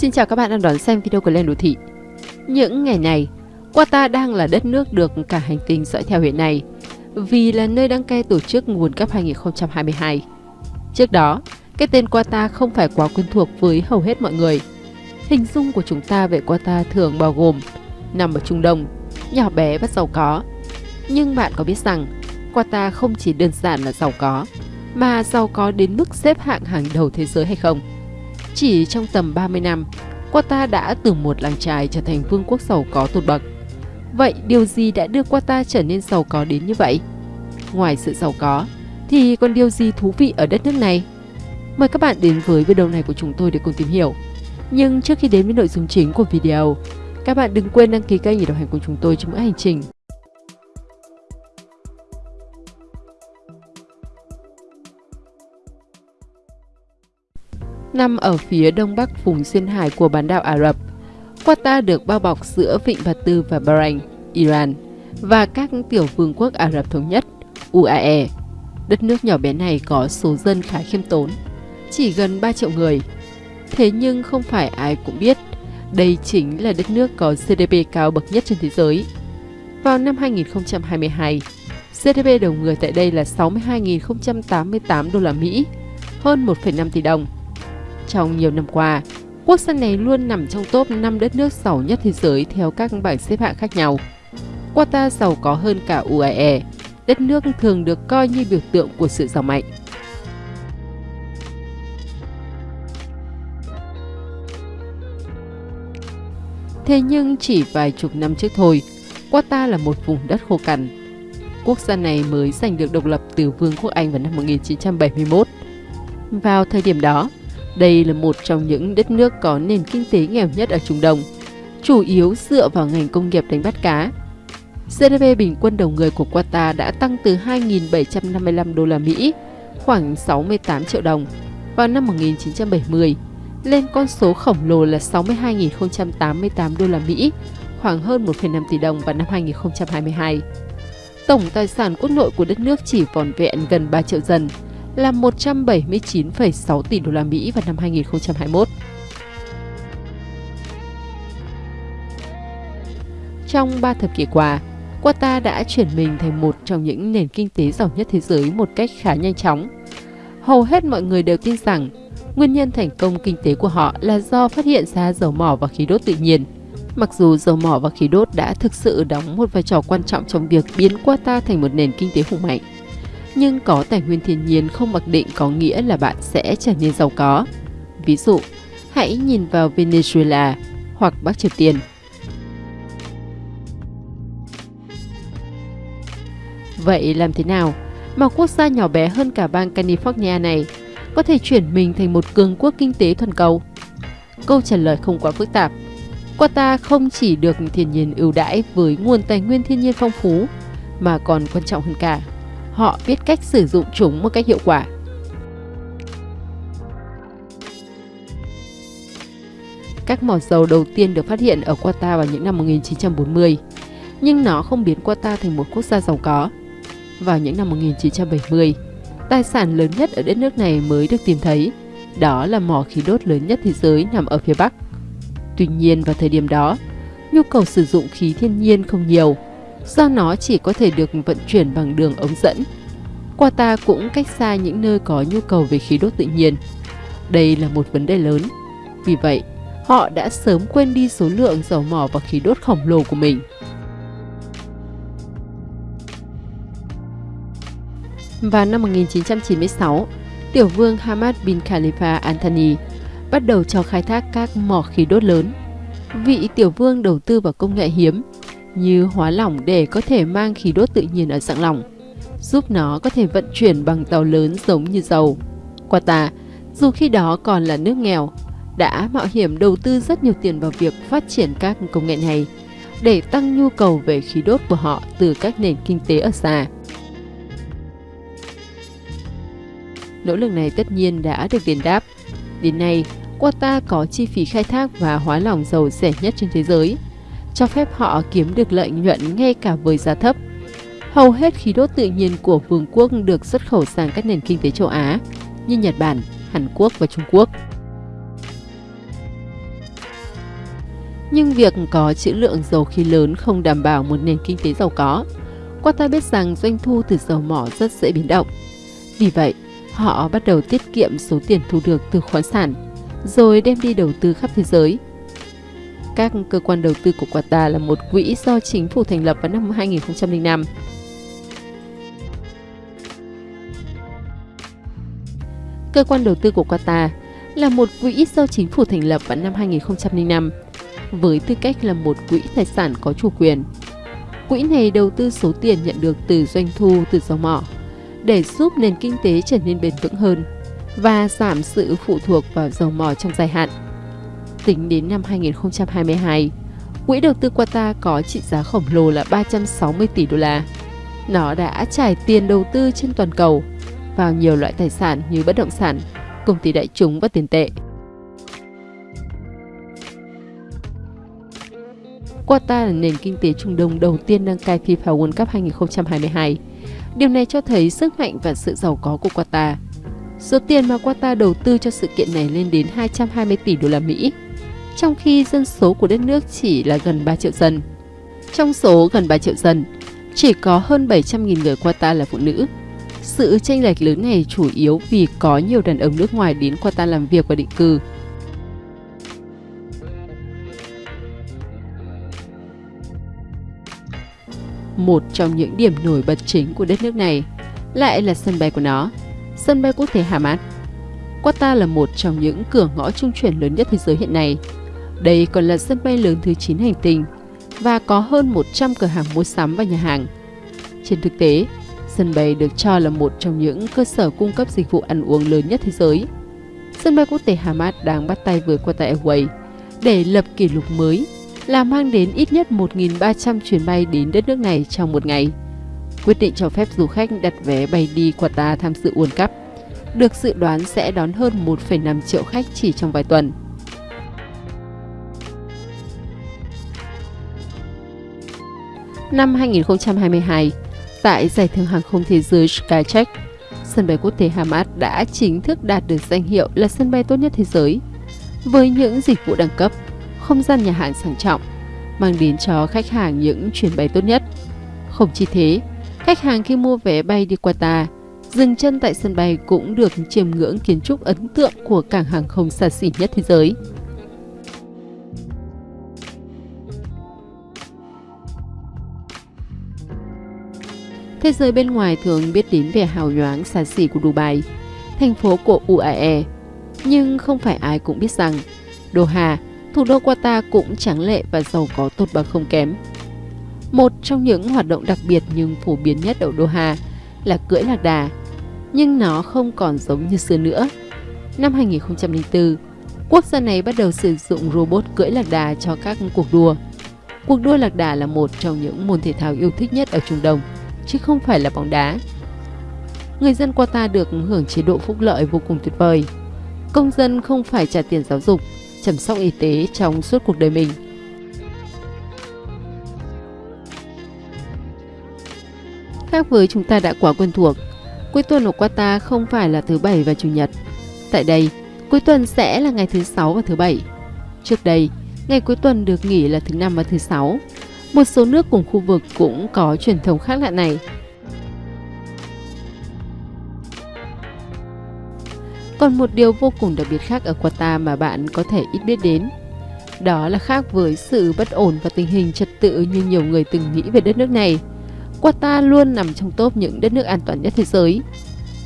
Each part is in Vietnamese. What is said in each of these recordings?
Xin chào các bạn đang đón xem video của Lên Đô Thị. Những ngày này, Qatar đang là đất nước được cả hành tinh dõi theo hiện nay vì là nơi đăng cai tổ chức World Cup 2022. Trước đó, cái tên Qatar không phải quá quen thuộc với hầu hết mọi người. Hình dung của chúng ta về Qatar thường bao gồm nằm ở Trung Đông, nhỏ bé và giàu có. Nhưng bạn có biết rằng Qatar không chỉ đơn giản là giàu có, mà giàu có đến mức xếp hạng hàng đầu thế giới hay không? Chỉ trong tầm 30 năm, Qatar đã từ một làng trài trở thành vương quốc giàu có tột bậc. Vậy điều gì đã đưa Qatar trở nên giàu có đến như vậy? Ngoài sự giàu có, thì còn điều gì thú vị ở đất nước này? Mời các bạn đến với video này của chúng tôi để cùng tìm hiểu. Nhưng trước khi đến với nội dung chính của video, các bạn đừng quên đăng ký kênh để đồng hành cùng chúng tôi trong mỗi hành trình. Nằm ở phía đông bắc vùng duyên hải của bán đảo Ả Rập, Qatar được bao bọc giữa Vịnh Bạt Tư và Bahrain, Iran và các tiểu vương quốc Ả Rập Thống Nhất, UAE. Đất nước nhỏ bé này có số dân khá khiêm tốn, chỉ gần 3 triệu người. Thế nhưng không phải ai cũng biết, đây chính là đất nước có GDP cao bậc nhất trên thế giới. Vào năm 2022, GDP đầu người tại đây là 62.088 đô la Mỹ, hơn 1,5 tỷ đồng. Trong nhiều năm qua, quốc gia này luôn nằm trong top 5 đất nước giàu nhất thế giới theo các bảng xếp hạng khác nhau. Qatar giàu có hơn cả UAE, đất nước thường được coi như biểu tượng của sự giàu mạnh. Thế nhưng chỉ vài chục năm trước thôi, Qatar là một vùng đất khô cằn. Quốc gia này mới giành được độc lập từ Vương quốc Anh vào năm 1971. Vào thời điểm đó, đây là một trong những đất nước có nền kinh tế nghèo nhất ở Trung Đông, chủ yếu dựa vào ngành công nghiệp đánh bắt cá. GDP bình quân đầu người của Qatar đã tăng từ 2.755 đô la Mỹ, khoảng 68 triệu đồng, vào năm 1970 lên con số khổng lồ là 62.088 đô la Mỹ, khoảng hơn 1,5 tỷ đồng vào năm 2022. Tổng tài sản quốc nội của đất nước chỉ vòn vẹn gần 3 triệu dân, là 179,6 tỷ đô la Mỹ vào năm 2021. Trong 3 thập kỷ qua, Qatar đã chuyển mình thành một trong những nền kinh tế giàu nhất thế giới một cách khá nhanh chóng. Hầu hết mọi người đều tin rằng nguyên nhân thành công kinh tế của họ là do phát hiện ra dầu mỏ và khí đốt tự nhiên. Mặc dù dầu mỏ và khí đốt đã thực sự đóng một vai trò quan trọng trong việc biến Qatar thành một nền kinh tế hùng mạnh, nhưng có tài nguyên thiên nhiên không mặc định có nghĩa là bạn sẽ trở nên giàu có. Ví dụ, hãy nhìn vào Venezuela hoặc Bắc Triều Tiên. Vậy làm thế nào mà quốc gia nhỏ bé hơn cả bang California này có thể chuyển mình thành một cường quốc kinh tế toàn cầu? Câu trả lời không quá phức tạp. Qatar không chỉ được thiên nhiên ưu đãi với nguồn tài nguyên thiên nhiên phong phú, mà còn quan trọng hơn cả họ biết cách sử dụng chúng một cách hiệu quả. Các mỏ dầu đầu tiên được phát hiện ở Qatar vào những năm 1940, nhưng nó không biến Qatar thành một quốc gia giàu có. Vào những năm 1970, tài sản lớn nhất ở đất nước này mới được tìm thấy, đó là mỏ khí đốt lớn nhất thế giới nằm ở phía Bắc. Tuy nhiên vào thời điểm đó, nhu cầu sử dụng khí thiên nhiên không nhiều, do nó chỉ có thể được vận chuyển bằng đường ống dẫn. Qatar cũng cách xa những nơi có nhu cầu về khí đốt tự nhiên. Đây là một vấn đề lớn. Vì vậy, họ đã sớm quên đi số lượng dầu mỏ và khí đốt khổng lồ của mình. Vào năm 1996, tiểu vương Hamad bin Khalifa Anthony bắt đầu cho khai thác các mỏ khí đốt lớn. Vị tiểu vương đầu tư vào công nghệ hiếm như hóa lỏng để có thể mang khí đốt tự nhiên ở dạng lỏng, giúp nó có thể vận chuyển bằng tàu lớn giống như dầu. Qatar, dù khi đó còn là nước nghèo, đã mạo hiểm đầu tư rất nhiều tiền vào việc phát triển các công nghệ này để tăng nhu cầu về khí đốt của họ từ các nền kinh tế ở xa. Nỗ lực này tất nhiên đã được đền đáp. Đến nay, Qatar có chi phí khai thác và hóa lỏng dầu rẻ nhất trên thế giới – cho phép họ kiếm được lợi nhuận ngay cả với giá thấp. Hầu hết khí đốt tự nhiên của vương quốc được xuất khẩu sang các nền kinh tế châu Á như Nhật Bản, Hàn Quốc và Trung Quốc. Nhưng việc có trữ lượng dầu khí lớn không đảm bảo một nền kinh tế giàu có. Qatar biết rằng doanh thu từ dầu mỏ rất dễ biến động. Vì vậy, họ bắt đầu tiết kiệm số tiền thu được từ khoáng sản, rồi đem đi đầu tư khắp thế giới. Các cơ quan đầu tư của Qatar là một quỹ do chính phủ thành lập vào năm 2005. Cơ quan đầu tư của Qatar là một quỹ do chính phủ thành lập vào năm 2005 với tư cách là một quỹ tài sản có chủ quyền. Quỹ này đầu tư số tiền nhận được từ doanh thu từ dầu mỏ, để giúp nền kinh tế trở nên bền vững hơn và giảm sự phụ thuộc vào dầu mỏ trong dài hạn. Tính đến năm 2022, quỹ đầu tư Qatar có trị giá khổng lồ là 360 tỷ đô la. Nó đã trải tiền đầu tư trên toàn cầu vào nhiều loại tài sản như bất động sản, công ty đại chúng và tiền tệ. Qatar là nền kinh tế Trung Đông đầu tiên đăng cai FIFA World Cup 2022. Điều này cho thấy sức mạnh và sự giàu có của Qatar. Số tiền mà Qatar đầu tư cho sự kiện này lên đến 220 tỷ đô la Mỹ, trong khi dân số của đất nước chỉ là gần 3 triệu dân. Trong số gần 3 triệu dân, chỉ có hơn 700.000 người Qatar là phụ nữ. Sự tranh lệch lớn này chủ yếu vì có nhiều đàn ông nước ngoài đến Qatar làm việc và định cư. Một trong những điểm nổi bật chính của đất nước này lại là sân bay của nó, sân bay quốc tế Hamad. Qatar là một trong những cửa ngõ trung chuyển lớn nhất thế giới hiện nay. Đây còn là sân bay lớn thứ 9 hành tinh và có hơn 100 cửa hàng mua sắm và nhà hàng. Trên thực tế, sân bay được cho là một trong những cơ sở cung cấp dịch vụ ăn uống lớn nhất thế giới. Sân bay quốc tế Hamad đang bắt tay với Qatar Airways để lập kỷ lục mới là mang đến ít nhất 1.300 chuyến bay đến đất nước này trong một ngày. Quyết định cho phép du khách đặt vé bay đi Qatar tham dự World Cup được dự đoán sẽ đón hơn 1,5 triệu khách chỉ trong vài tuần. Năm 2022, tại Giải thưởng hàng không thế giới Skytrack, sân bay quốc tế Hamad đã chính thức đạt được danh hiệu là sân bay tốt nhất thế giới. Với những dịch vụ đẳng cấp, không gian nhà hàng sang trọng, mang đến cho khách hàng những chuyến bay tốt nhất. Không chỉ thế, khách hàng khi mua vé bay đi Qatar, dừng chân tại sân bay cũng được chiêm ngưỡng kiến trúc ấn tượng của cảng hàng không xa xỉ nhất thế giới. Thế giới bên ngoài thường biết đến vẻ hào nhoáng xa xỉ của Dubai, thành phố của UAE. Nhưng không phải ai cũng biết rằng Doha thủ đô Qatar cũng tráng lệ và giàu có tốt bằng không kém. Một trong những hoạt động đặc biệt nhưng phổ biến nhất ở Doha là cưỡi lạc đà, nhưng nó không còn giống như xưa nữa. Năm 2004, quốc gia này bắt đầu sử dụng robot cưỡi lạc đà cho các cuộc đua. Cuộc đua lạc đà là một trong những môn thể thao yêu thích nhất ở Trung Đông, chứ không phải là bóng đá. Người dân Qatar được hưởng chế độ phúc lợi vô cùng tuyệt vời. Công dân không phải trả tiền giáo dục, chăm sóc y tế trong suốt cuộc đời mình. Khác với chúng ta đã quá quen thuộc, cuối tuần ở Qatar không phải là thứ Bảy và Chủ nhật. Tại đây, cuối tuần sẽ là ngày thứ Sáu và thứ Bảy. Trước đây, ngày cuối tuần được nghỉ là thứ Năm và thứ Sáu. Một số nước cùng khu vực cũng có truyền thống khác lạ này. Còn một điều vô cùng đặc biệt khác ở Qatar mà bạn có thể ít biết đến. Đó là khác với sự bất ổn và tình hình trật tự như nhiều người từng nghĩ về đất nước này. Qatar luôn nằm trong top những đất nước an toàn nhất thế giới.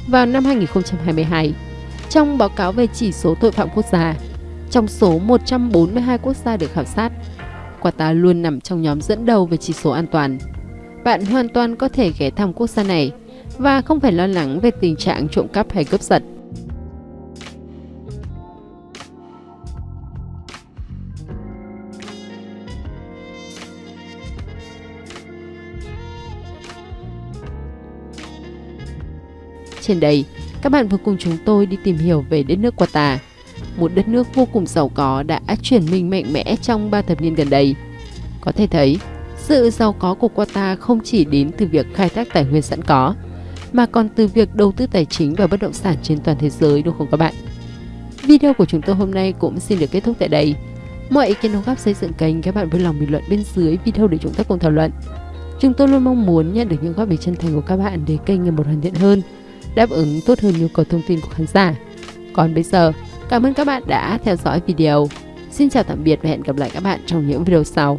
Vào năm 2022, trong báo cáo về chỉ số tội phạm quốc gia, trong số 142 quốc gia được khảo sát, Qatar luôn nằm trong nhóm dẫn đầu về chỉ số an toàn. Bạn hoàn toàn có thể ghé thăm quốc gia này và không phải lo lắng về tình trạng trộm cắp hay cướp giật. Trên đây, các bạn vừa cùng chúng tôi đi tìm hiểu về đất nước Qatar, một đất nước vô cùng giàu có đã chuyển mình mạnh mẽ trong 3 thập niên gần đây. Có thể thấy, sự giàu có của Qatar không chỉ đến từ việc khai thác tài nguyên sẵn có, mà còn từ việc đầu tư tài chính và bất động sản trên toàn thế giới đúng không các bạn? Video của chúng tôi hôm nay cũng xin được kết thúc tại đây. Mọi ý kiến đóng góp xây dựng kênh các bạn vui lòng bình luận bên dưới video để chúng ta cùng thảo luận. Chúng tôi luôn mong muốn nhận được những góp ý chân thành của các bạn để kênh ngày một hoàn thiện hơn, đáp ứng tốt hơn nhu cầu thông tin của khán giả. Còn bây giờ, Cảm ơn các bạn đã theo dõi video. Xin chào tạm biệt và hẹn gặp lại các bạn trong những video sau.